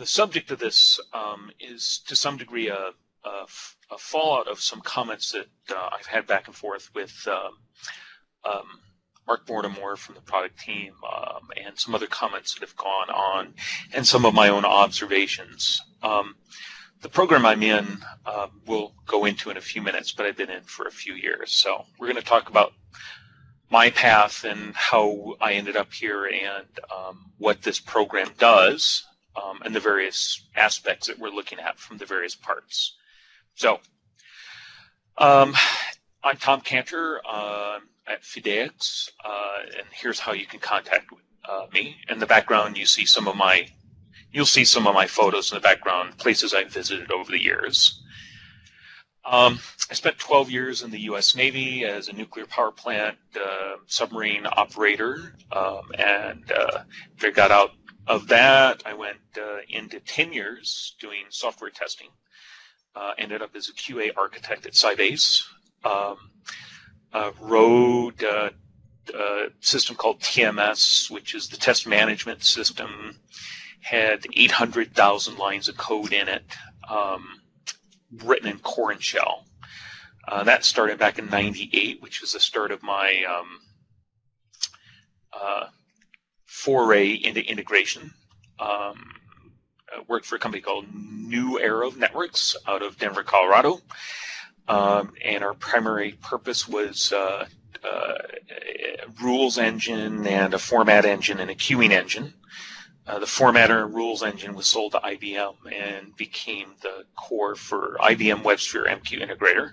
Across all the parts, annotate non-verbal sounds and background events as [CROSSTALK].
the subject of this um, is to some degree a, a, a, fallout of some comments that uh, I've had back and forth with um, um, Mark Mortimer from the product team um, and some other comments that have gone on and some of my own observations. Um, the program I'm in uh, we'll go into in a few minutes, but I've been in for a few years. So we're going to talk about my path and how I ended up here and um, what this program does um, and the various aspects that we're looking at from the various parts. So um, I'm Tom Canter uh, at Fideix, uh, and here's how you can contact uh, me. In the background, you see some of my you'll see some of my photos in the background, places I've visited over the years. Um, I spent 12 years in the U.S. Navy as a nuclear power plant uh, submarine operator, um, and uh, I got out of that. I went uh, into 10 years doing software testing. Uh, ended up as a QA architect at Sybase. Um, uh, wrote a system called TMS, which is the test management system had 800,000 lines of code in it, um, written in core and shell. Uh, that started back in 98, which was the start of my um, uh, foray into integration. Um, I worked for a company called New Era of Networks out of Denver, Colorado. Um, and our primary purpose was uh, uh, rules engine and a format engine and a queuing engine. Uh, the formatter and rules engine was sold to IBM and became the core for IBM WebSphere MQ Integrator.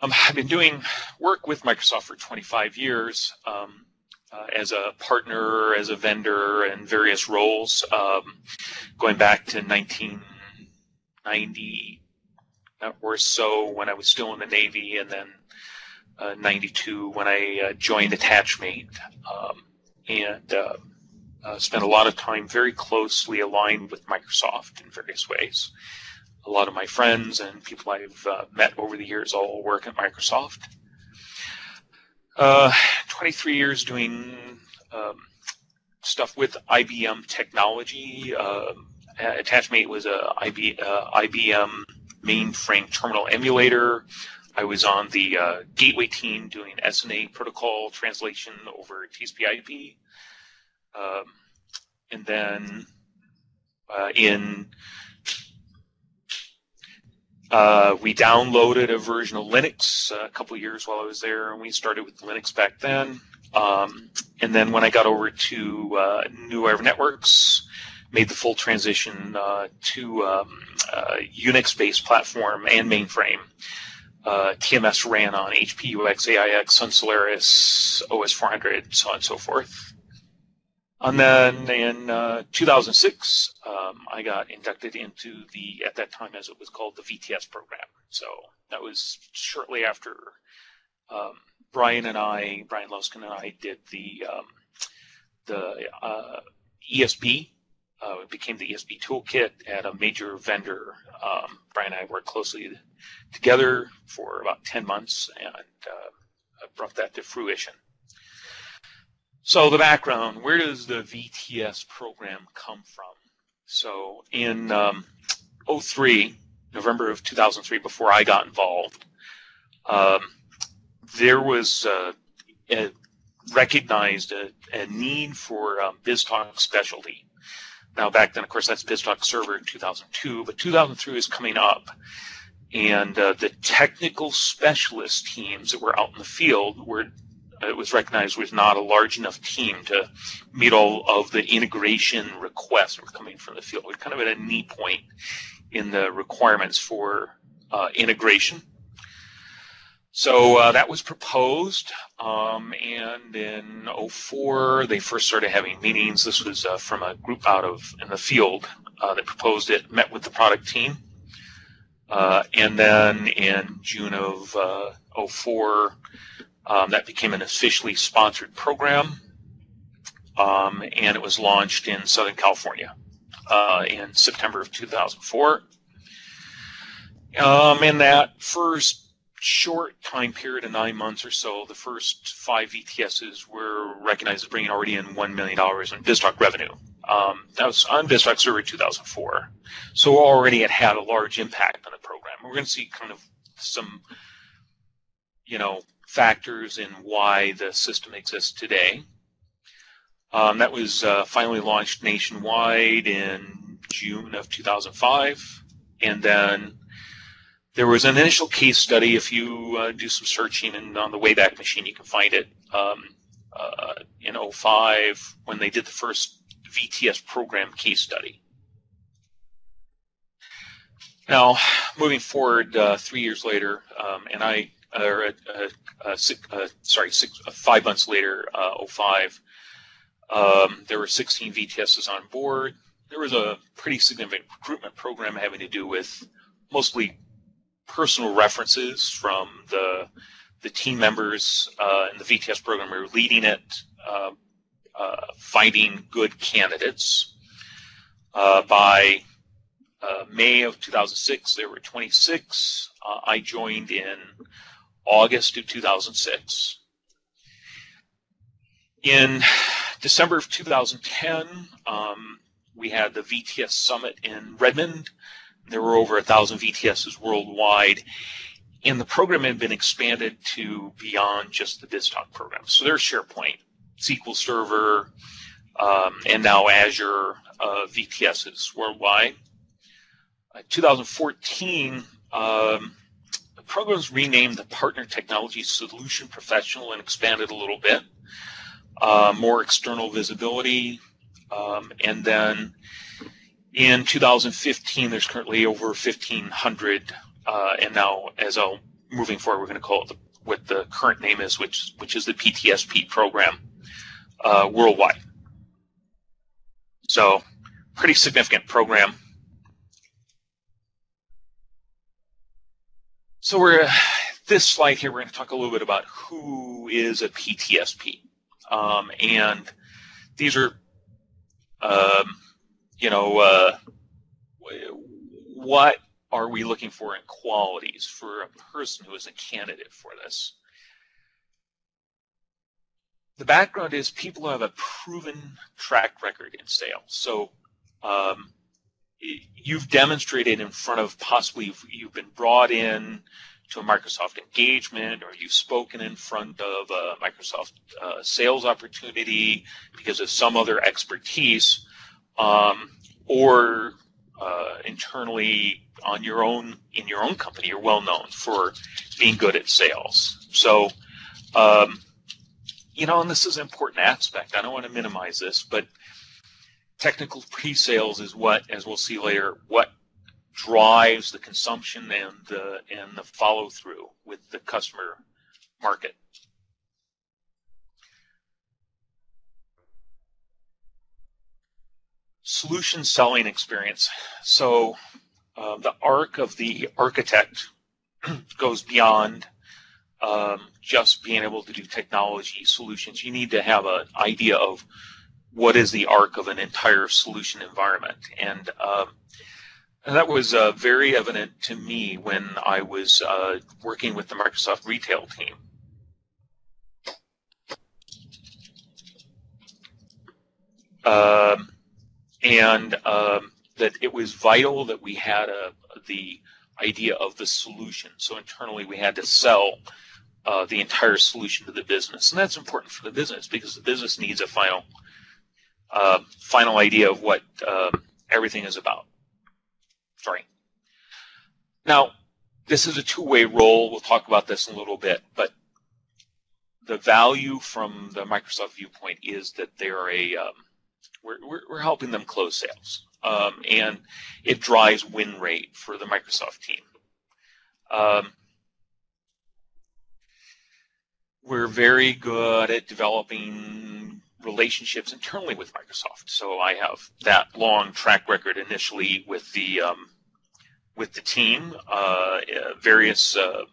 Um, I've been doing work with Microsoft for 25 years um, uh, as a partner, as a vendor, in various roles, um, going back to 1990 or so when I was still in the Navy, and then uh, 92 when I uh, joined Attachmate. Um, and uh, uh, spent a lot of time very closely aligned with Microsoft in various ways. A lot of my friends and people I've uh, met over the years all work at Microsoft. Uh, 23 years doing um, stuff with IBM technology. Um, Attachmate was a IB, uh, IBM mainframe terminal emulator. I was on the uh, gateway team doing SNA protocol translation over TCP/IP. Um, and then uh, in uh, we downloaded a version of Linux a couple years while I was there, and we started with Linux back then. Um, and then when I got over to uh, New Era Networks, made the full transition uh, to um, uh, Unix-based platform and mainframe. Uh, TMS ran on HP, UX, AIX, Sun Solaris, OS 400, so on and so forth. And then in uh, 2006, um, I got inducted into the, at that time as it was called, the VTS program. So that was shortly after um, Brian and I, Brian Loesgen and I did the um, the uh, ESB. Uh, it became the ESB toolkit at a major vendor. Um, Brian and I worked closely together for about 10 months and uh, brought that to fruition. So the background, where does the VTS program come from? So in um, 03, November of 2003, before I got involved, um, there was uh, a, recognized a, a, need for um, BizTalk specialty. Now back then, of course, that's BizTalk Server in 2002, but 2003 is coming up, and uh, the technical specialist teams that were out in the field were it was recognized was not a large enough team to meet all of the integration requests were coming from the field. We're kind of at a knee point in the requirements for uh, integration. So uh, that was proposed, um, and in 04 they first started having meetings. This was uh, from a group out of in the field uh, that proposed it, met with the product team, uh, and then in June of 04 uh, um, that became an officially sponsored program, um, and it was launched in Southern California uh, in September of 2004. Um, in that first short time period of nine months or so, the first five VTSs were recognized as bringing already in $1 million in BizTalk revenue. Um, that was on BizTalk Server 2004. So already it had a large impact on the program. We're going to see kind of some, you know, factors in why the system exists today. Um, that was uh, finally launched nationwide in June of 2005. And then there was an initial case study. If you uh, do some searching and on the Wayback Machine, you can find it um, uh, in 05 when they did the first VTS program case study. Now, moving forward, uh, three years later, um, and I, or uh, uh, uh, sorry, six, five months later, uh, 05, um, there were 16 VTSs on board. There was a pretty significant recruitment program having to do with mostly personal references from the the team members uh, in the VTS program who were leading it, uh, uh, finding good candidates. By May of 2006, there were 26. Uh, I joined in August of 2006. In December of 2010, um, we had the VTS Summit in Redmond. There were over a thousand VTSs worldwide, and the program had been expanded to beyond just the BizTalk program. So there's SharePoint, SQL Server, um, and now Azure uh, VTSs worldwide. Uh, 2014, um, the program was renamed the Partner Technology Solution Professional and expanded a little bit. Uh, more external visibility, um, and then in 2015, there's currently over 1,500, uh, and now as a moving forward, we're going to call it the, what the current name is, which which is the PTSP program uh, worldwide. So, pretty significant program. So we're [SIGHS] this slide here. We're going to talk a little bit about who is a PTSP, um, and these are um, you know, uh, what are we looking for in qualities for a person who is a candidate for this? The background is people who have a proven track record in sales. So um, you've demonstrated in front of possibly you've been brought in to a Microsoft engagement or you've spoken in front of a Microsoft uh, sales opportunity because of some other expertise um, or uh, internally on your own in your own company, you're well known for being good at sales. So, um, you know, and this is an important aspect. I don't want to minimize this, but technical pre-sales is what, as we'll see later, what drives the consumption and the and the follow through with the customer market. solution selling experience. So uh, the arc of the architect [CLEARS THROAT] goes beyond um, just being able to do technology solutions. You need to have an idea of what is the arc of an entire solution environment. And, um, that was uh, very evident to me when I was uh, working with the Microsoft retail team. Um, and um, that it was vital that we had a, the idea of the solution. So internally, we had to sell uh, the entire solution to the business, and that's important for the business because the business needs a final uh, final idea of what uh, everything is about. Sorry. Now, this is a two-way role. We'll talk about this in a little bit, but the value from the Microsoft viewpoint is that they're a um, we're, we're, we're helping them close sales. Um, and it drives win rate for the Microsoft team. Um, we're very good at developing relationships internally with Microsoft. So I have that long track record initially with the um, with the team, uh, various uh,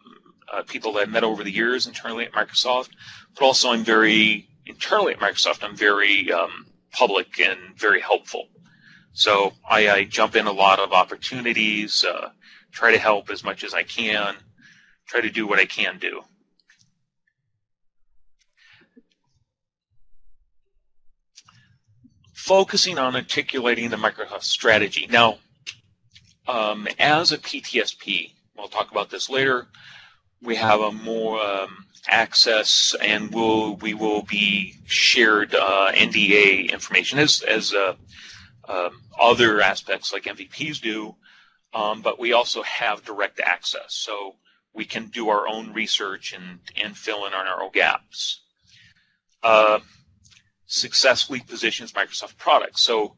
uh, people that I met over the years internally at Microsoft, but also I'm very internally at Microsoft. I'm very um, public and very helpful. So I, I jump in a lot of opportunities, uh, try to help as much as I can, try to do what I can do. Focusing on articulating the Microsoft strategy. Now, um, as a PTSP, we'll talk about this later. We have a more um, access, and we'll we will be shared uh, NDA information as as uh, um, other aspects like MVPs do, um, but we also have direct access, so we can do our own research and and fill in on our own gaps. Uh, successfully positions Microsoft products. So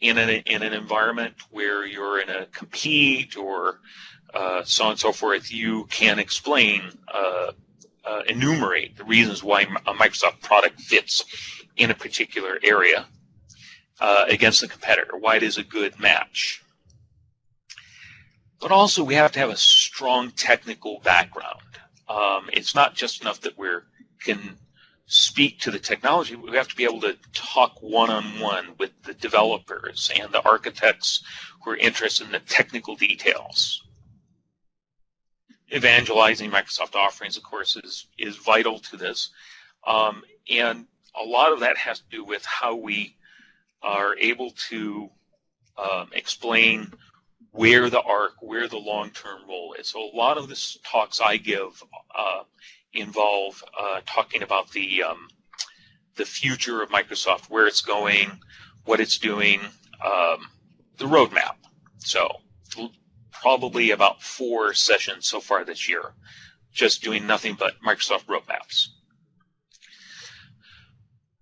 in an, in an environment where you're in a compete or uh, so on and so forth, you can explain, uh, uh, enumerate the reasons why a Microsoft product fits in a particular area uh, against the competitor, why it is a good match. But also, we have to have a strong technical background. Um, it's not just enough that we're can speak to the technology, we have to be able to talk one on one with the developers and the architects who are interested in the technical details. Evangelizing Microsoft offerings, of course, is, is vital to this. Um, and a lot of that has to do with how we are able to um, explain where the arc, where the long-term role is. So a lot of the talks I give uh, involve uh, talking about the um, the future of Microsoft, where it's going, what it's doing, um, the roadmap. So probably about four sessions so far this year, just doing nothing but Microsoft roadmaps.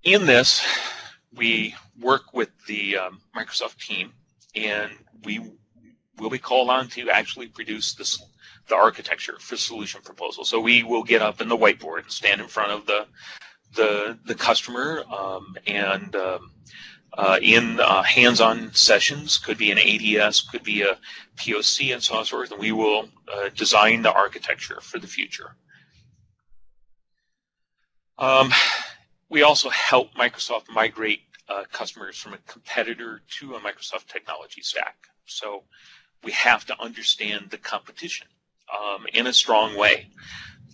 In this, we work with the um, Microsoft team, and we will be called on to actually produce this the architecture for solution proposal. So we will get up in the whiteboard and stand in front of the the the customer um, and um, uh, in uh, hands-on sessions could be an ADS, could be a POC, and so on and so forth. And we will uh, design the architecture for the future. Um, we also help Microsoft migrate uh, customers from a competitor to a Microsoft technology stack. So we have to understand the competition um, in a strong way.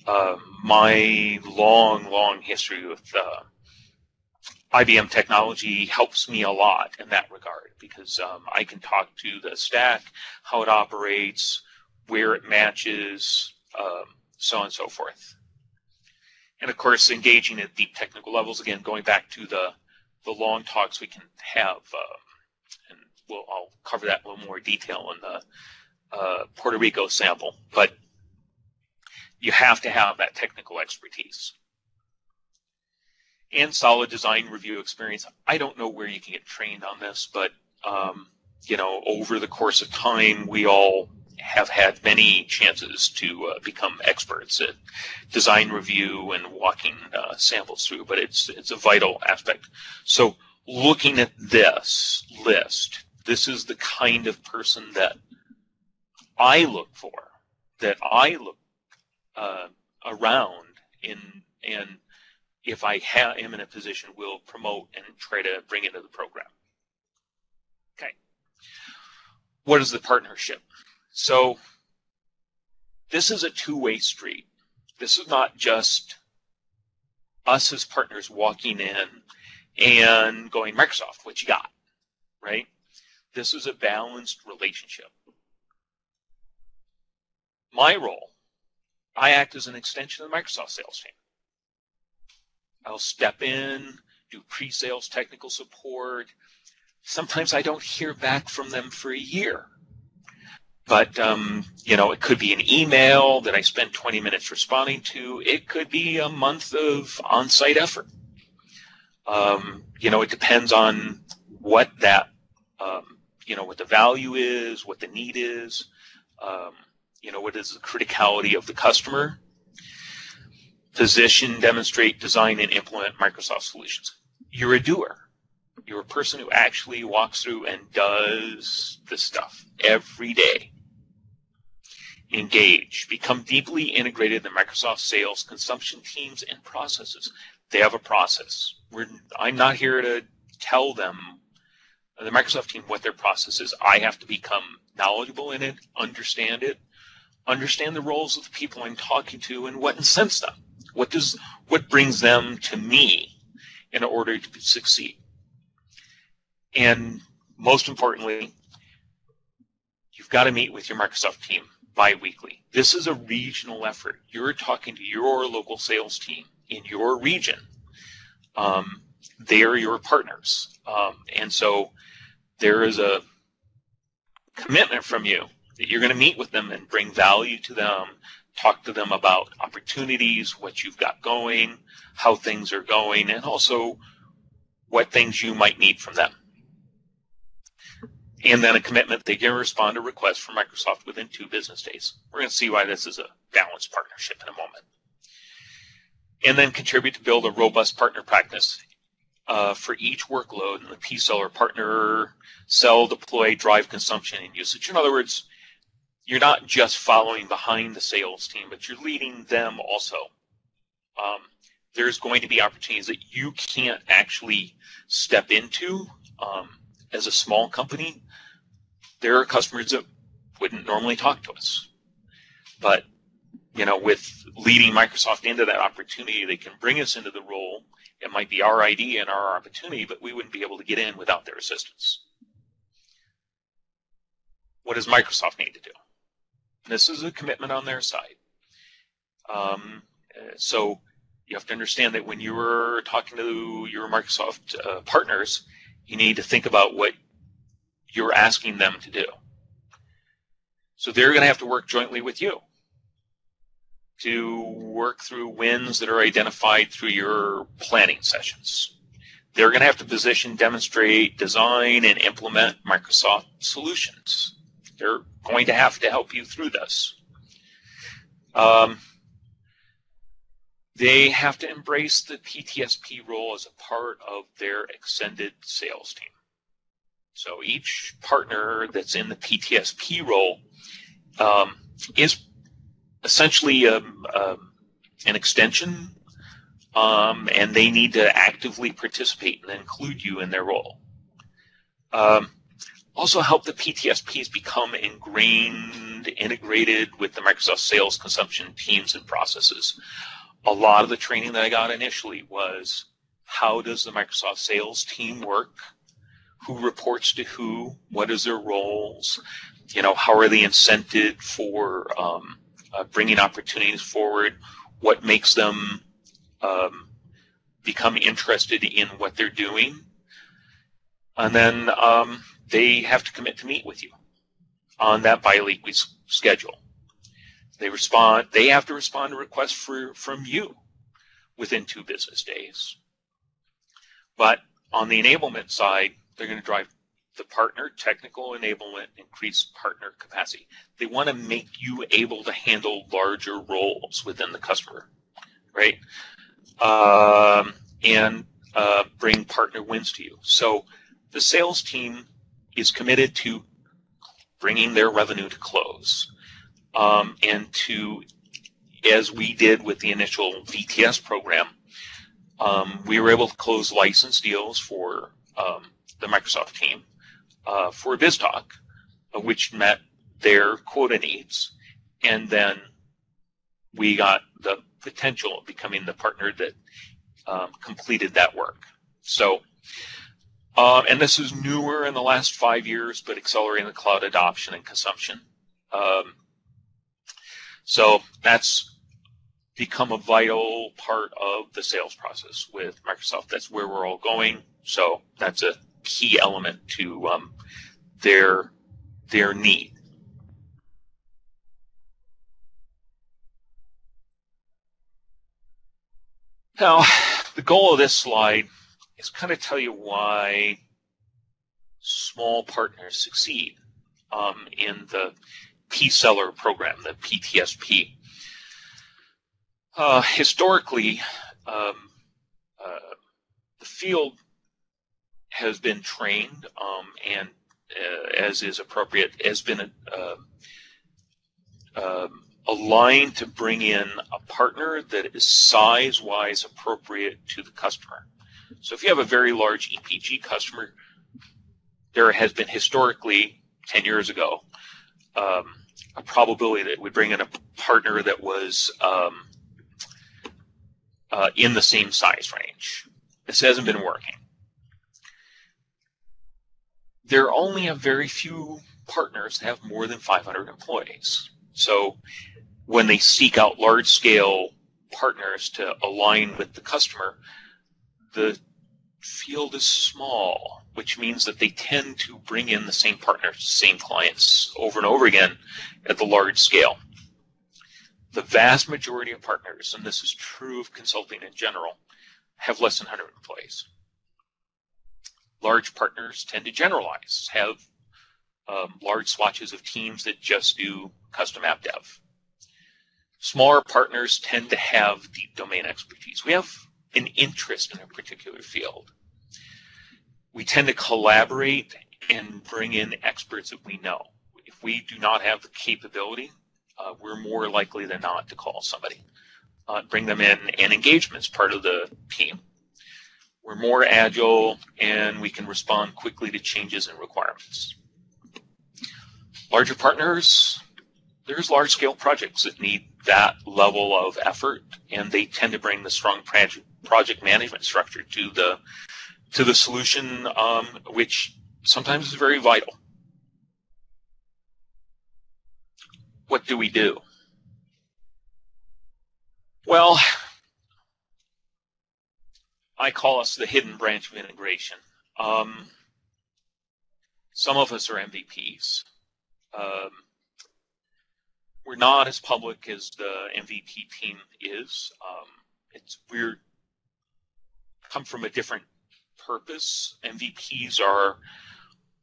Uh, my long, long history with uh, IBM technology helps me a lot in that regard because um, I can talk to the stack, how it operates, where it matches, um, so on and so forth. And of course, engaging at deep technical levels, again, going back to the, the long talks we can have, uh, and we'll, I'll cover that in a little more detail in the uh, Puerto Rico sample, but you have to have that technical expertise and solid design review experience. I don't know where you can get trained on this, but um, you know, over the course of time, we all have had many chances to uh, become experts at design review and walking uh, samples through. But it's it's a vital aspect. So looking at this list, this is the kind of person that I look for, that I look uh, around in and if I ha- am in a position, will promote and try to bring into the program. Okay. What is the partnership? So this is a two-way street. This is not just us as partners walking in and going, Microsoft, what you got? Right? This is a balanced relationship my role, I act as an extension of the Microsoft sales team. I'll step in, do pre-sales technical support. Sometimes I don't hear back from them for a year. But, um, you know, it could be an email that I spend 20 minutes responding to. It could be a month of on-site effort. Um, you know, it depends on what that, um, you know, what the value is, what the need is. Um, you know, what is the criticality of the customer, position, demonstrate, design, and implement Microsoft solutions. You're a doer. You're a person who actually walks through and does the stuff every day. Engage. Become deeply integrated in Microsoft sales, consumption teams, and processes. They have a process. We're, I'm not here to tell them, the Microsoft team, what their process is. I have to become knowledgeable in it, understand it, understand the roles of the people I'm talking to and what incents them. What does what brings them to me in order to succeed? and most importantly, you've got to meet with your Microsoft team bi-weekly. This is a regional effort. You're talking to your local sales team in your region. Um, they are your partners, um, and so there is a commitment from you that you're going to meet with them and bring value to them, talk to them about opportunities, what you've got going, how things are going, and also what things you might need from them. And then a commitment they can respond to requests from Microsoft within two business days. We're going to see why this is a balanced partnership in a moment. And then contribute to build a robust partner practice uh, for each workload in the P cell or partner cell deploy, drive consumption and usage. In other words, you're not just following behind the sales team, but you're leading them also. Um, there's going to be opportunities that you can't actually step into um, as a small company. There are customers that wouldn't normally talk to us, but you know, with leading Microsoft into that opportunity, they can bring us into the role. It might be our idea and our opportunity, but we wouldn't be able to get in without their assistance. What does Microsoft need to do? This is a commitment on their side. Um, so you have to understand that when you're talking to your Microsoft uh, partners, you need to think about what you're asking them to do. So they're going to have to work jointly with you to work through wins that are identified through your planning sessions. They're going to have to position, demonstrate, design, and implement Microsoft solutions. They're going to have to help you through this. Um, they have to embrace the PTSP role as a part of their extended sales team. So each partner that's in the PTSP role um, is essentially um, um, an extension, um, and they need to actively participate and include you in their role. Um, also help the PTSPs become ingrained, integrated with the Microsoft sales consumption teams and processes. A lot of the training that I got initially was how does the Microsoft sales team work? Who reports to who? What is their roles? You know, how are they incented for um, uh, bringing opportunities forward? What makes them um, become interested in what they're doing? And then um, they have to commit to meet with you on that biweekly schedule. They respond. They have to respond to requests for, from you within two business days. But on the enablement side, they're going to drive the partner technical enablement, increase partner capacity. They want to make you able to handle larger roles within the customer, right? Um, and uh, bring partner wins to you. So the sales team is committed to bringing their revenue to close um, and to, as we did with the initial VTS program, um, we were able to close license deals for um, the Microsoft team uh, for BizTalk, uh, which met their quota needs, and then we got the potential of becoming the partner that um, completed that work. So um, and this is newer in the last five years, but accelerating the cloud adoption and consumption. Um, so that's become a vital part of the sales process with Microsoft. That's where we're all going. So that's a key element to um, their their need. Now, the goal of this slide is kind of tell you why small partners succeed um, in the P-seller program, the PTSP. Uh, historically, um, uh, the field has been trained um, and, uh, as is appropriate, has been uh, um, aligned to bring in a partner that is size-wise appropriate to the customer. So if you have a very large EPG customer, there has been historically, 10 years ago, um, a probability that we'd bring in a partner that was um, uh, in the same size range. This hasn't been working. There are only a very few partners that have more than 500 employees. So when they seek out large scale partners to align with the customer, the field is small, which means that they tend to bring in the same partners, same clients over and over again at the large scale. The vast majority of partners, and this is true of consulting in general, have less than 100 employees. Large partners tend to generalize, have um, large swatches of teams that just do custom app dev. Smaller partners tend to have deep domain expertise. We have an interest in a particular field. We tend to collaborate and bring in experts that we know. If we do not have the capability, uh, we're more likely than not to call somebody, uh, bring them in, and engagement is part of the team. We're more agile and we can respond quickly to changes in requirements. Larger partners, there's large scale projects that need that level of effort and they tend to bring the strong project project management structure to the to the solution, um, which sometimes is very vital. What do we do? Well, I call us the hidden branch of integration. Um, some of us are MVPs. Um, we're not as public as the MVP team is. Um, it's we're come from a different purpose. MVPs are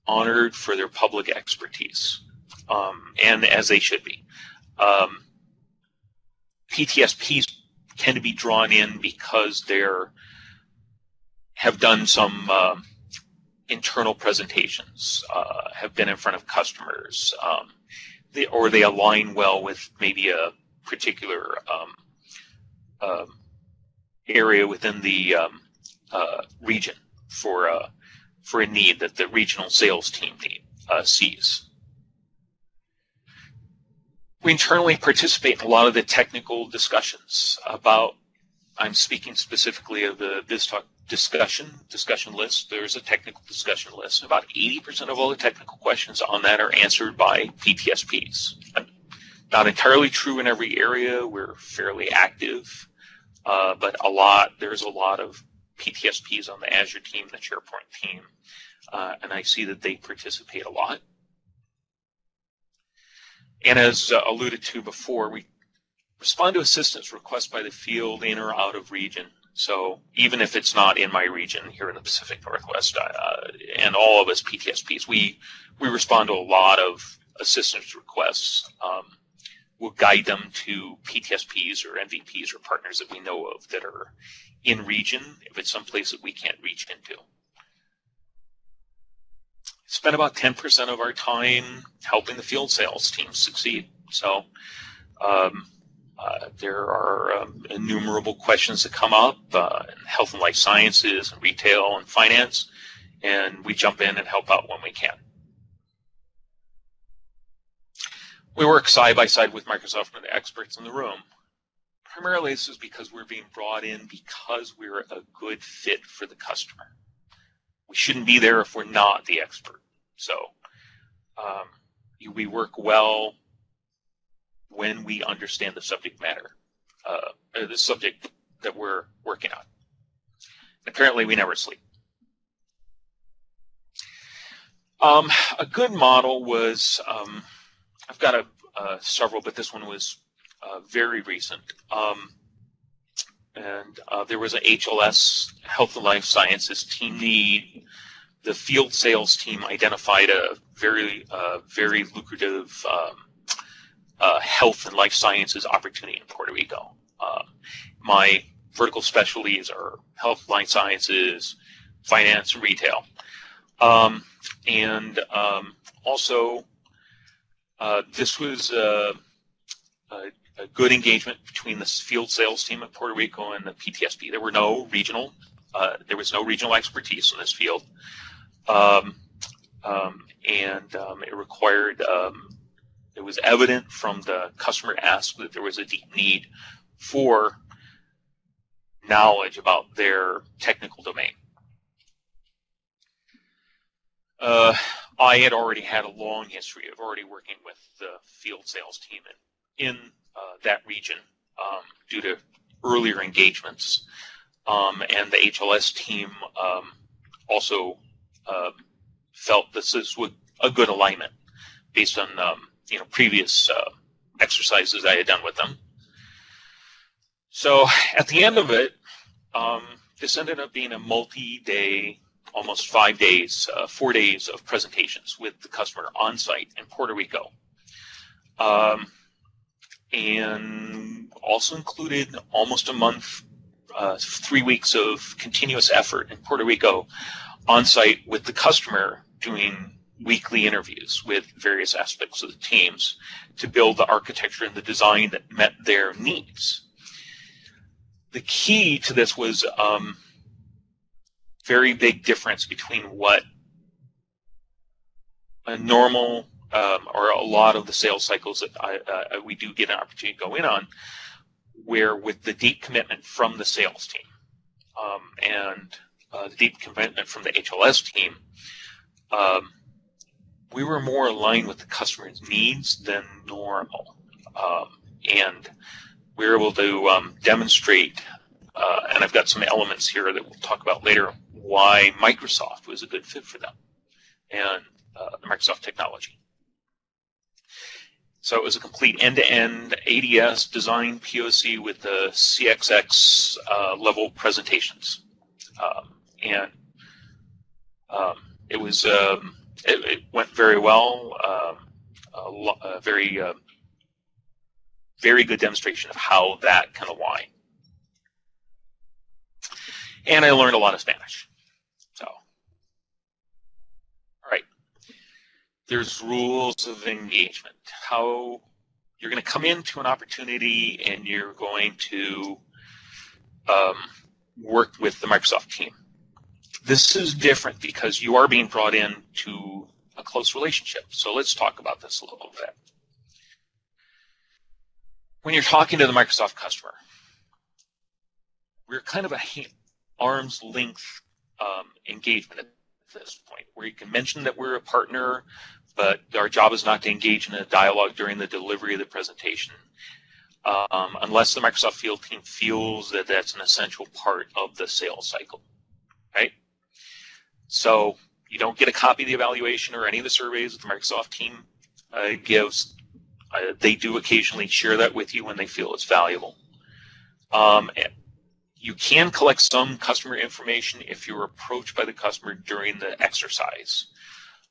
honored for their public expertise, um, and as they should be. Um, PTSPs tend to be drawn in because they're have done some uh, internal presentations, uh, have been in front of customers, um, they, or they align well with maybe a particular um, uh, area within the um, uh, region for a uh, for a need that the regional sales team need, uh, sees. We internally participate in a lot of the technical discussions about. I'm speaking specifically of the BizTalk discussion discussion list. There's a technical discussion list. About 80% of all the technical questions on that are answered by PTSPs. Not entirely true in every area. We're fairly active, uh, but a lot. There's a lot of PTSPs on the Azure team, the SharePoint team, uh, and I see that they participate a lot. And as uh, alluded to before, we respond to assistance requests by the field in or out of region. So even if it's not in my region here in the Pacific Northwest, uh, and all of us PTSPs, we we respond to a lot of assistance requests. Um, we'll guide them to PTSPs or MVPs or partners that we know of that are in region if it's someplace that we can't reach into. Spend about 10% of our time helping the field sales team succeed. So um, uh, there are um, innumerable questions that come up uh, in health and life sciences and retail and finance, and we jump in and help out when we can. We work side by side with Microsoft and the experts in the room. Primarily, this is because we're being brought in because we're a good fit for the customer. We shouldn't be there if we're not the expert. So um, we work well when we understand the subject matter, uh, the subject that we're working on. Apparently, we never sleep. Um, a good model was um, I've got a, uh, several, but this one was uh, very recent. Um, and uh, there was an HLS Health and Life Sciences team need. The field sales team identified a very, uh, very lucrative um, uh, health and life sciences opportunity in Puerto Rico. Uh, my vertical specialties are health, life sciences, finance, and retail. Um, and um, also, uh, this was a, a, a, good engagement between the field sales team at Puerto Rico and the PTSP. There were no regional, uh, there was no regional expertise in this field, um, um and um, it required um, it was evident from the customer ask that there was a deep need for knowledge about their technical domain. uh, I had already had a long history of already working with the field sales team in, in uh, that region um, due to earlier engagements. Um, and the HLS team um, also uh, felt this is a good alignment based on um, you know previous uh, exercises I had done with them. So at the end of it, um, this ended up being a multi-day, almost five days, uh, four days of presentations with the customer on site in Puerto Rico. Um, and also included almost a month, uh, three weeks of continuous effort in Puerto Rico on site with the customer doing weekly interviews with various aspects of the teams to build the architecture and the design that met their needs. The key to this was um, very big difference between what a normal um, or a lot of the sales cycles that I, uh, we do get an opportunity to go in on, where with the deep commitment from the sales team um, and uh, the deep commitment from the HLS team, um, we were more aligned with the customer's needs than normal. Um, and we were able to um, demonstrate, uh, and I've got some elements here that we'll talk about later, why Microsoft was a good fit for them and uh, the Microsoft technology. So it was a complete end-to-end ADS design POC with the CXX uh, level presentations, um, and um, it was um, it, it, went very well. Um, a, a, very uh, very good demonstration of how that can align. And I learned a lot of Spanish. So, all right. There's rules of engagement. How you're going to come into an opportunity and you're going to um, work with the Microsoft team. This is different because you are being brought in to a close relationship. So let's talk about this a little bit. When you're talking to the Microsoft customer, we're kind of a arm's length um, engagement at this point, where you can mention that we're a partner, but our job is not to engage in a dialogue during the delivery of the presentation, um, unless the Microsoft field team feels that that's an essential part of the sales cycle? So you don't get a copy of the evaluation or any of the surveys that the Microsoft team uh, gives. Uh, they do occasionally share that with you when they feel it's valuable. Um, you can collect some customer information if you're approached by the customer during the exercise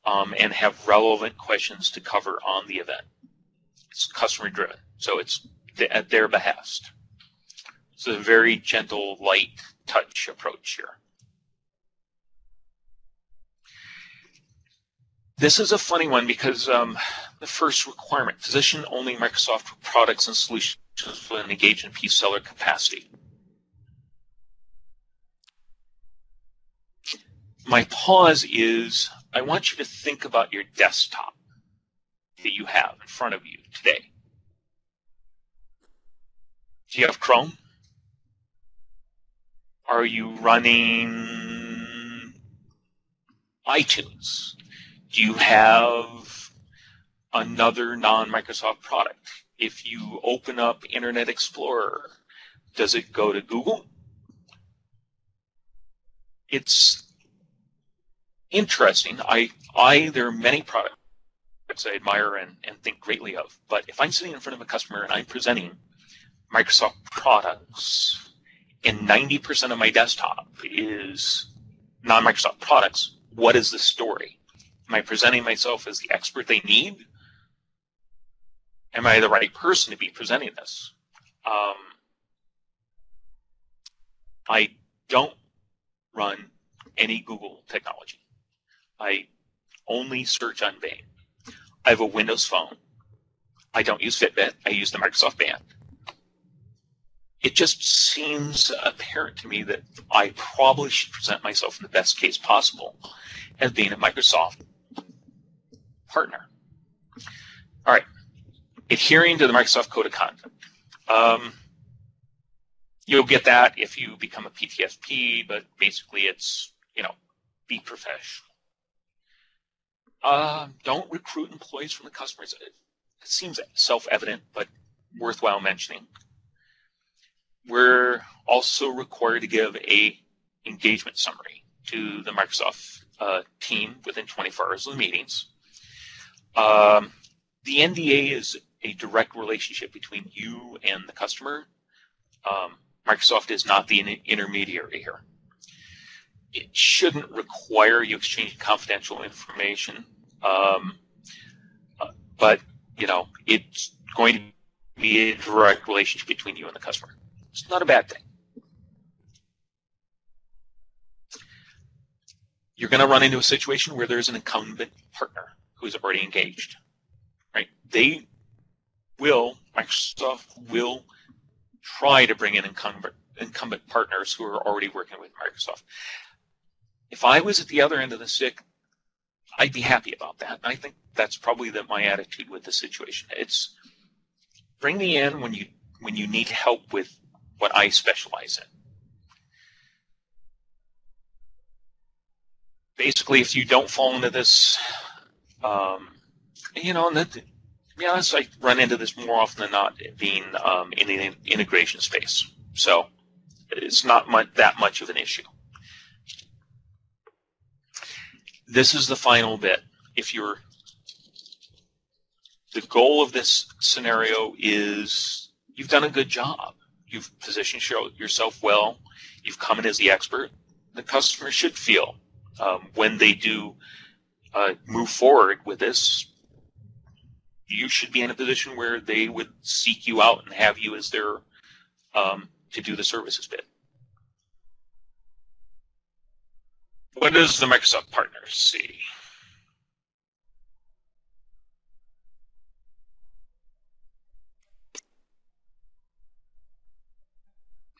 um, and have relevant questions to cover on the event. It's customer driven, so it's th- at their behest. It's a very gentle, light touch approach here. This is a funny one because um, the first requirement, physician only Microsoft products and solutions with an engagement P-seller capacity. My pause is I want you to think about your desktop that you have in front of you today. Do you have Chrome? Are you running iTunes? Do you have another non Microsoft product? If you open up Internet Explorer, does it go to Google? It's interesting. I, I, there are many products I admire and, and think greatly of, but if I'm sitting in front of a customer and I'm presenting Microsoft products, and 90% of my desktop is non Microsoft products, what is the story? Am I presenting myself as the expert they need? Am I the right person to be presenting this? Um, I don't run any Google technology. I only search on Bing. I have a Windows phone. I don't use Fitbit. I use the Microsoft Band. It just seems apparent to me that I probably should present myself in the best case possible as being a Microsoft partner. All right, adhering to the Microsoft Code of Conduct. Um, you'll get that if you become a PTSP, but basically it's, you know, be professional. Uh, don't recruit employees from the customers. It, it seems self-evident, but worthwhile mentioning. We're also required to give a engagement summary to the Microsoft uh, team within 24 hours of the meetings. Um, the NDA is a direct relationship between you and the customer. Um, Microsoft is not the intermediary here. It shouldn't require you exchange confidential information, um, uh, but you know it's going to be a direct relationship between you and the customer. It's not a bad thing. You're going to run into a situation where there's an incumbent partner who's already engaged, right? They will, Microsoft will try to bring in incumbent, incumbent partners who are already working with Microsoft. If I was at the other end of the stick, I'd be happy about that. I think that's probably the, my attitude with the situation. It's bring me in when you when you need help with what I specialize in. Basically, if you don't fall into this, um, you know, and that, to be honest, I run into this more often than not being um, in the integration space. So it's not much, that much of an issue. This is the final bit. If you're the goal of this scenario is you've done a good job. You've positioned yourself well. You've come in as the expert. The customer should feel um, when they do uh, move forward with this, you should be in a position where they would seek you out and have you as their um, to do the services bit. What does the Microsoft partner see?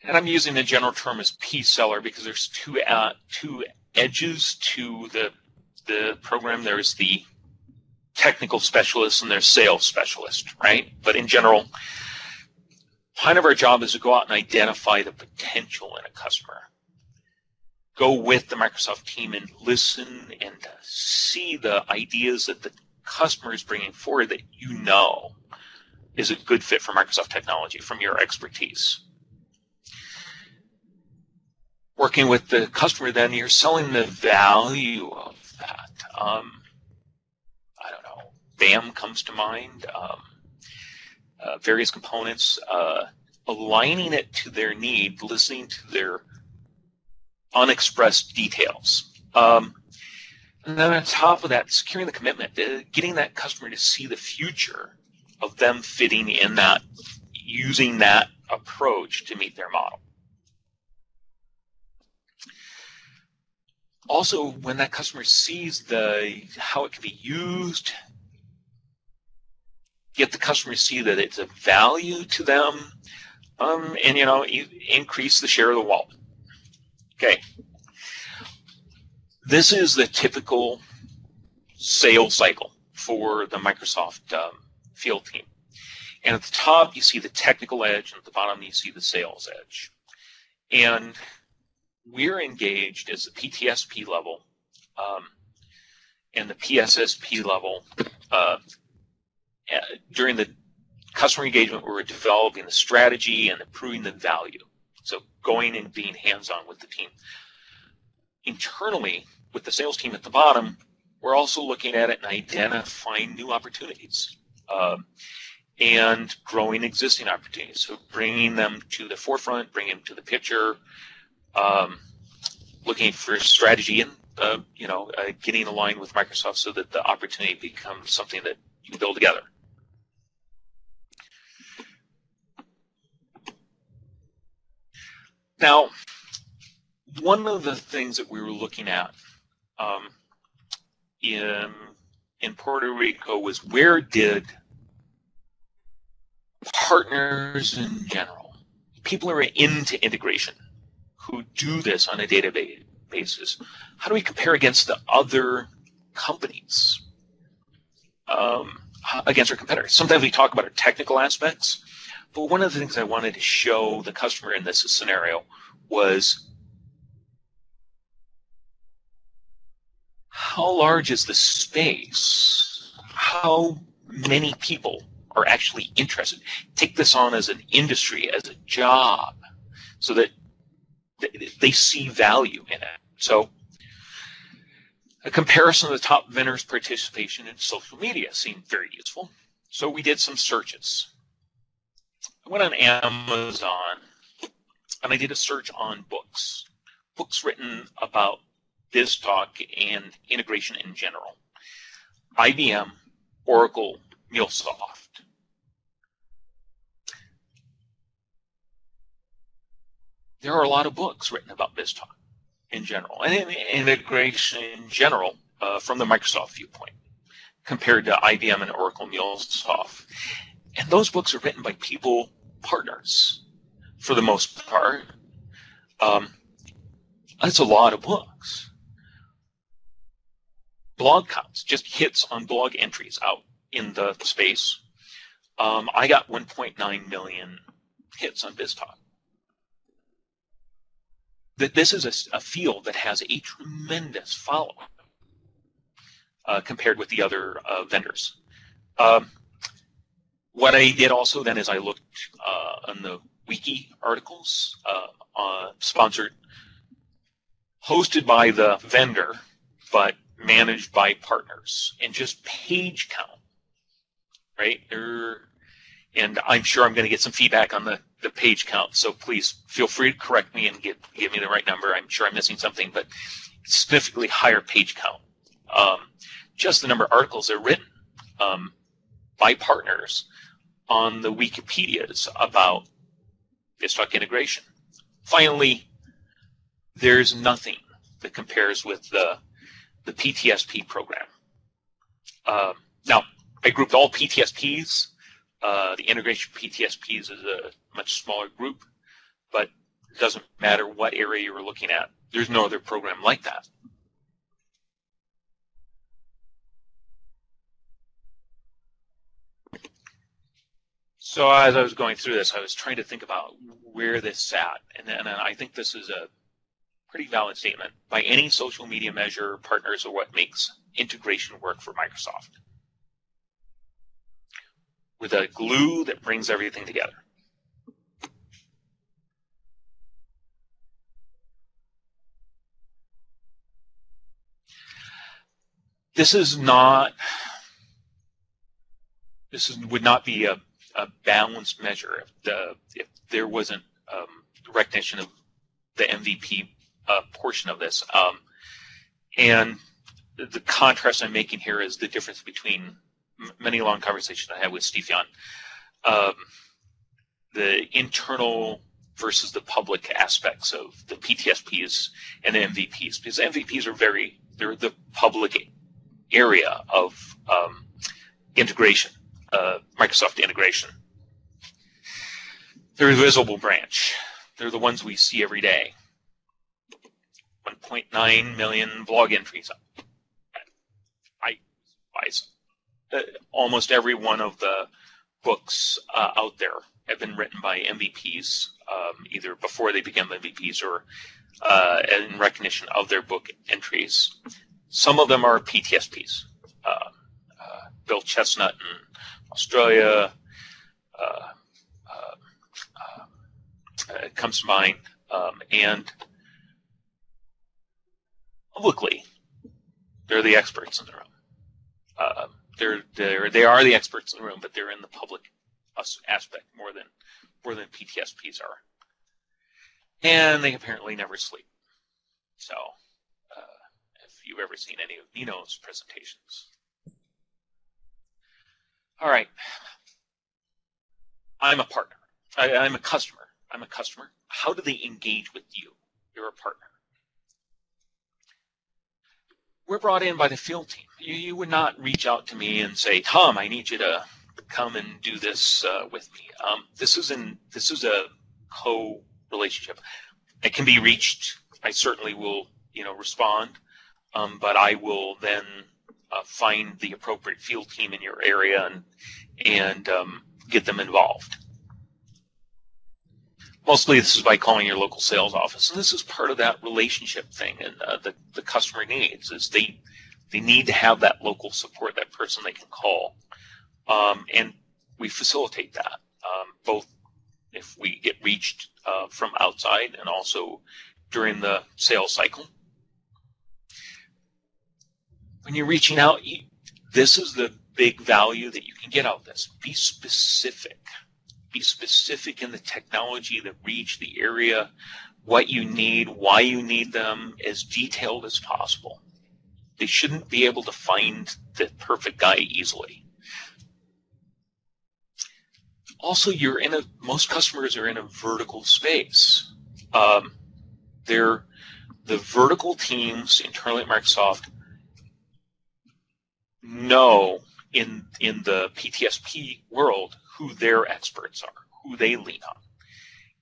and I'm using the general term as P-seller because there's two uh, two edges to the the program. There's the technical specialist and there's sales specialist, right? But in general, part of our job is to go out and identify the potential in a customer. Go with the Microsoft team and listen and see the ideas that the customer is bringing forward that you know is a good fit for Microsoft technology from your expertise working with the customer, then you're selling the value of. Um, I don't know. BAM comes to mind. Um, uh, various components, uh, aligning it to their need, listening to their unexpressed details. Um, and then on top of that, securing the commitment, uh, getting that customer to see the future of them fitting in that, using that approach to meet their model. Also when that customer sees the how it can be used get the customer to see that it's a value to them um, and you know increase the share of the wallet. Okay. This is the typical sales cycle for the microsoft um, field team. And at the top you see the technical edge and at the bottom you see the sales edge. And we're engaged as the PTSP level um, and the PSSP level uh, during the customer engagement. We're developing the strategy and improving the value. So going and being hands-on with the team. Internally, with the sales team at the bottom, we're also looking at it and identifying new opportunities. Um, and growing existing opportunities. So bringing them to the forefront, bringing them to the picture, um, looking for strategy and uh, you know uh, getting aligned with Microsoft so that the opportunity becomes something that you can build together. Now, one of the things that we were looking at um, in in Puerto Rico was where did partners in general, people who are into integration, who do this on a day-to-day basis, how do we compare against the other companies, um, against our competitors? Sometimes we talk about our technical aspects, but one of the things I wanted to show the customer in this scenario was how large is the space? How many people are actually interested? Take this on as an industry, as a job, so that they see value in it. So a comparison of the top vendors' participation in social media seemed very useful. So we did some searches. I went on Amazon and I did a search on books, books written about this BizTalk and integration in general. IBM, Oracle, MuleSoft. There are a lot of books written about BizTalk in general, and in integration in general uh, from the Microsoft viewpoint compared to IBM and Oracle MuleSoft. And those books are written by people, partners, for the most part. Um, that's a lot of books. Blog counts, just hits on blog entries out in the space. Um, I got 1.9 million hits on BizTalk that this is a, a, field that has a tremendous following uh, compared with the other uh, vendors. Um, what I did also then is I looked uh, on the wiki articles uh, sponsored, hosted by the vendor, but managed by partners, and just page count. Right there, and I'm sure I'm going to get some feedback on the the page count. So please feel free to correct me and give give me the right number. I'm sure I'm missing something, but significantly higher page count. Um, just the number of articles that are written um, by partners on the Wikipedias about BizTalk integration. Finally, there's nothing that compares with the the PTSP program. Um, now, I grouped all PTSPs uh, the integration PTSPs is a much smaller group, but it doesn't matter what area you're looking at. There's no other program like that. So as I was going through this, I was trying to think about where this sat, and, and I think this is a pretty valid statement. By any social media measure, partners are what makes integration work for Microsoft with a glue that brings everything together. This is not, this is, would not be a, a balanced measure if, the, if there wasn't um, recognition of the MVP uh, portion of this. Um, and the contrast I'm making here is the difference between many long conversations I had with Steve Young. Um, the internal versus the public aspects of the PTSPs and the MVPs, because MVPs are very they're the public area of um, integration, uh, Microsoft integration. They're a visible branch. They're the ones we see every day. 1.9 million blog entries. I, I almost every one of the books uh, out there have been written by MVPs, um, either before they became MVPs or uh, in recognition of their book entries. Some of them are PTSPs. Uh, uh, Bill Chesnut in Australia uh, comes to mind, um, and publicly, they're the experts in the room. Um, they're they're they are the experts in the room, but they're in the public aspect more than more than PTSPs are, and they apparently never sleep. So, uh, if you've ever seen any of Nino's presentations, all right, I'm a partner. I, I'm a customer. I'm a customer. How do they engage with you? You're a partner we're brought in by the field team. You, you, would not reach out to me and say, Tom, I need you to come and do this uh, with me. Um, this is in this is a co relationship. It can be reached. I certainly will, you know, respond, um, but I will then uh, find the appropriate field team in your area and and um, get them involved. Mostly, this is by calling your local sales office, and this is part of that relationship thing and uh, the the customer needs is they they need to have that local support, that person they can call, um, and we facilitate that um, both if we get reached uh, from outside and also during the sales cycle. When you're reaching out, you, this is the big value that you can get out of this. Be specific. Be specific in the technology, the reach, the area, what you need, why you need them, as detailed as possible. They shouldn't be able to find the perfect guy easily. Also, you're in a most customers are in a vertical space. Um, they're the vertical teams internally at Microsoft know in in the PTSP world who their experts are, who they lean on,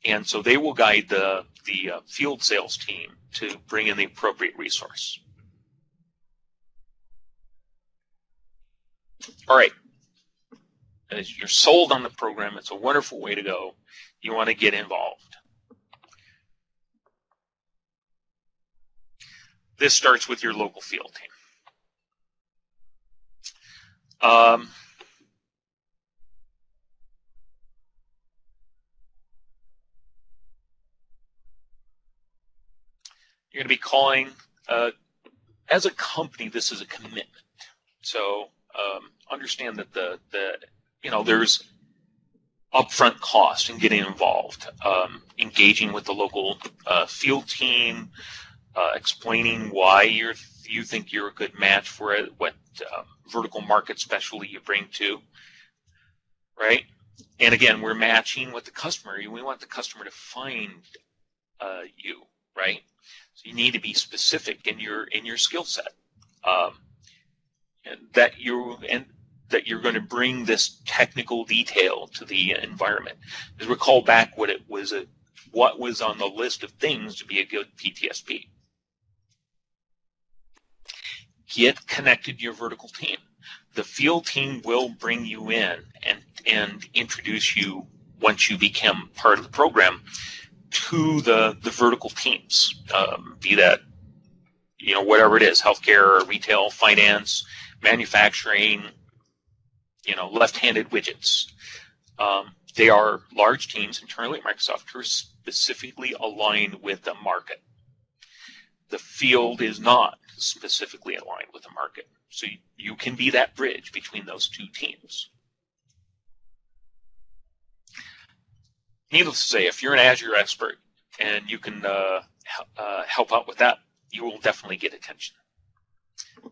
and so they will guide the the uh, field sales team to bring in the appropriate resource. All right, As you're sold on the program. It's a wonderful way to go. You want to get involved. This starts with your local field team. Um, you're going to be calling, uh, as a company, this is a commitment. So um, understand that the, the, you know, there's upfront cost in getting involved, um, engaging with the local uh, field team, uh, explaining why you're you think you're a good match for it, what um, vertical market specialty you bring to, right? And again, we're matching with the customer. We want the customer to find uh, you, right? So you need to be specific in your in your skill set. Um, that you and that you're going to bring this technical detail to the environment. Just recall back what it was a, what was on the list of things to be a good PTSP get connected to your vertical team. The field team will bring you in and, and introduce you once you become part of the program to the, the vertical teams, um, be that you know whatever it is, healthcare, retail, finance, manufacturing, you know, left-handed widgets. Um, they are large teams internally at Microsoft who are specifically aligned with the market. The field is not specifically aligned with the market. So you, you can be that bridge between those two teams. Needless to say, if you're an Azure expert and you can uh, uh, help out with that, you will definitely get attention.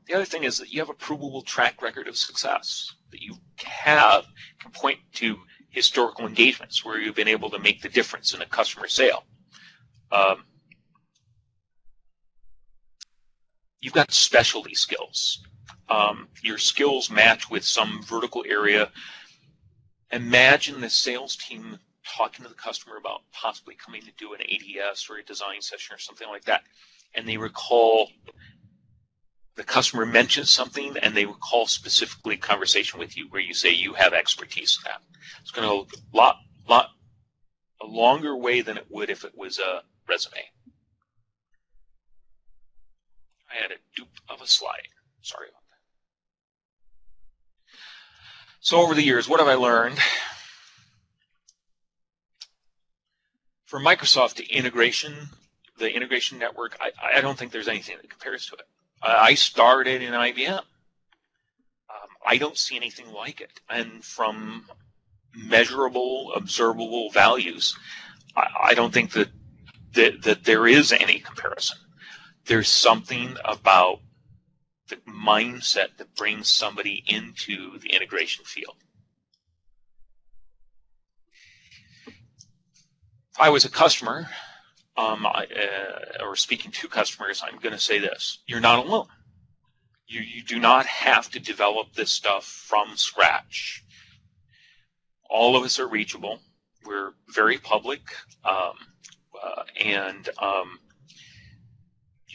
The other thing is that you have a provable track record of success that you have can point to historical engagements where you've been able to make the difference in a customer sale. Um, you've got specialty skills. Um, your skills match with some vertical area. Imagine the sales team talking to the customer about possibly coming to do an ADS or a design session or something like that, and they recall the customer mentions something and they recall specifically a conversation with you where you say you have expertise in that. It's going to a lot, lot, a longer way than it would if it was a resume. I had a dupe of a slide. Sorry about that. So over the years, what have I learned? For Microsoft integration, the integration network, I, I don't think there's anything that compares to it. I started in IBM. Um, I don't see anything like it. And from measurable, observable values, I, I don't think that, that that there is any comparison there's something about the mindset that brings somebody into the integration field. If I was a customer, um, I, uh, or speaking to customers, I'm going to say this: you're not alone. You you do not have to develop this stuff from scratch. All of us are reachable. We're very public, um, uh, and um,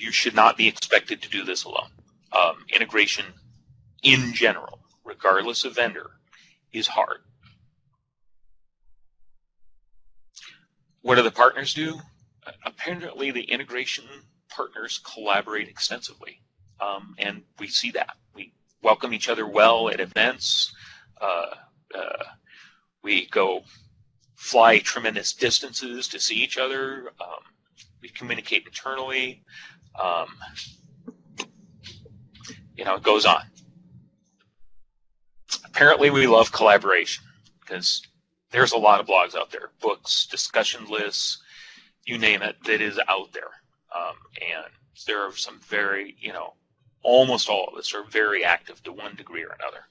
you should not be expected to do this alone. Um, integration in general, regardless of vendor, is hard. What do the partners do? Apparently, the integration partners collaborate extensively. um, and we see that we welcome each other well at events. Uh, uh, we go fly tremendous distances to see each other. Um, we communicate internally. Um, you know, it goes on. Apparently, we love collaboration because there's a lot of blogs out there, books, discussion lists, you name it, that is out there. Um, and there are some very, you know, almost all of us are very active to one degree or another.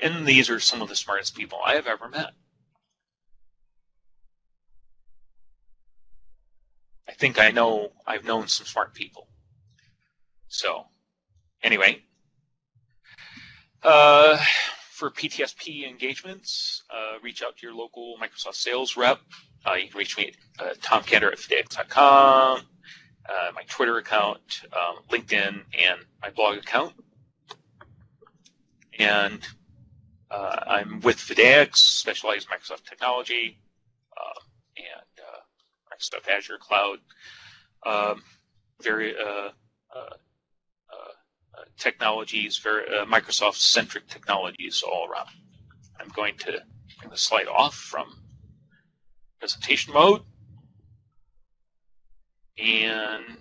And these are some of the smartest people I have ever met. Think I know, I've known some smart people. So, anyway, uh, for PTSP engagements, uh, reach out to your local Microsoft sales rep. Uh, you can reach me at uh, tomcanter at phidiax.com, uh, my Twitter account, um, LinkedIn, and my blog account. And uh, I'm with Phidiax, specialized Microsoft technology, uh, and uh, Microsoft Azure Cloud. Um, very technologies, very Microsoft-centric technologies all around. I'm going to bring the slide off from presentation mode. And